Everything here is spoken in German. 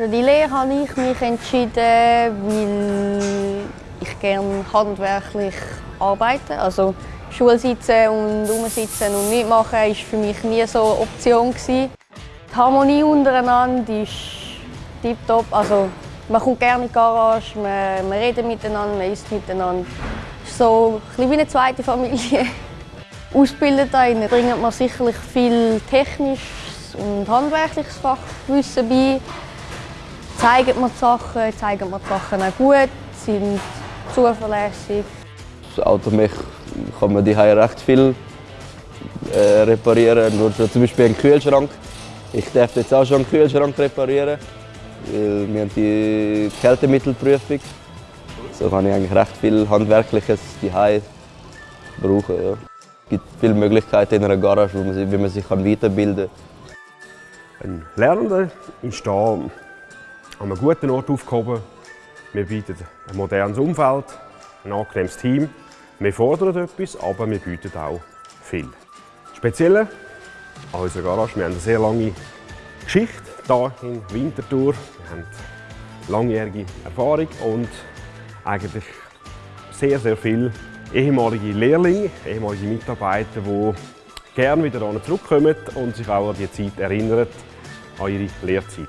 Für die Lehre habe ich mich entschieden, weil ich gerne handwerklich arbeite. Also Schule sitzen und rumsitzen und nicht machen war für mich nie so eine Option. Die Harmonie untereinander ist tiptop. Also, man kommt gerne in die Garage, man, man redet miteinander, man isst miteinander. Es ist so ein wie eine zweite Familie. Ausgebildet bringt man sicherlich viel technisches und handwerkliches Fachwissen bei. Zeigen man die Sachen, zeigen man die Sachen auch gut, sind zuverlässig. Das Automech kann man die recht viel äh, reparieren. Nur so zum Beispiel einen Kühlschrank. Ich darf jetzt auch schon einen Kühlschrank reparieren. Weil wir haben die Kältemittelprüfung. So kann ich eigentlich recht viel Handwerkliches die brauchen. Ja. Es gibt viele Möglichkeiten in einer Garage, wo man sich, wie man sich weiterbilden kann. Ein Lernender ist hier an einem guten Ort aufgehoben. Wir bieten ein modernes Umfeld, ein angenehmes Team. Wir fordern etwas, aber wir bieten auch viel. Speziell an unserer Garage, wir haben eine sehr lange Geschichte hier in Winterthur. Wir haben langjährige Erfahrung und eigentlich sehr, sehr viele ehemalige Lehrlinge, ehemalige Mitarbeiter, die gerne wieder zurückkommen und sich auch an die Zeit erinnern, an ihre Lehrzeit.